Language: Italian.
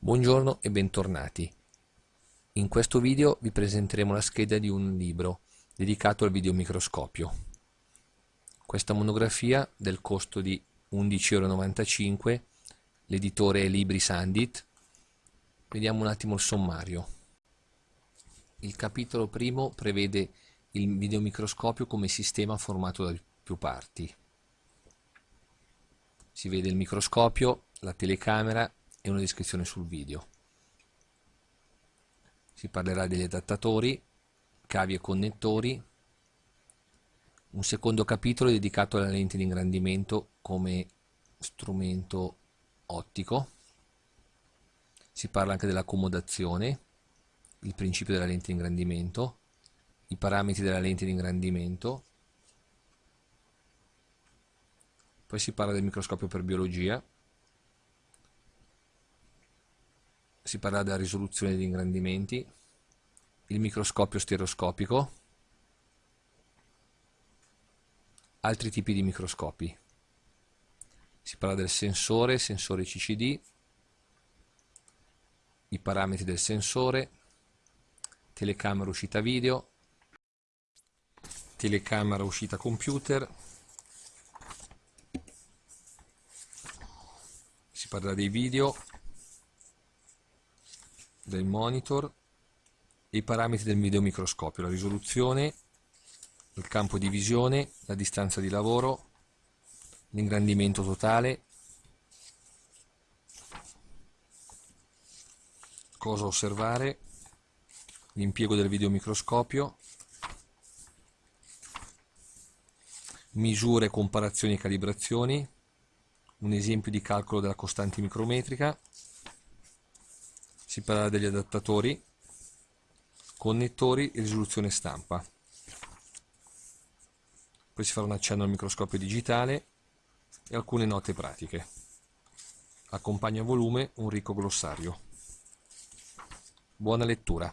Buongiorno e bentornati. In questo video vi presenteremo la scheda di un libro dedicato al videomicroscopio. Questa monografia del costo di 11,95 euro, l'editore è Libri Sandit. Vediamo un attimo il sommario. Il capitolo primo prevede il videomicroscopio come sistema formato da più parti. Si vede il microscopio, la telecamera e una descrizione sul video. Si parlerà degli adattatori, cavi e connettori, un secondo capitolo dedicato alla lente di ingrandimento come strumento ottico, si parla anche dell'accomodazione, il principio della lente di ingrandimento, i parametri della lente di ingrandimento, poi si parla del microscopio per biologia, si parla della risoluzione degli ingrandimenti, il microscopio stereoscopico, altri tipi di microscopi. Si parla del sensore, sensore CCD, i parametri del sensore, telecamera uscita video, telecamera uscita computer, si parla dei video, del monitor e i parametri del videomicroscopio, la risoluzione, il campo di visione, la distanza di lavoro, l'ingrandimento totale, cosa osservare, l'impiego del videomicroscopio, misure, comparazioni e calibrazioni, un esempio di calcolo della costante micrometrica, si parla degli adattatori, connettori e risoluzione stampa. Poi si farà un accenno al microscopio digitale e alcune note pratiche. Accompagna a volume un ricco glossario. Buona lettura!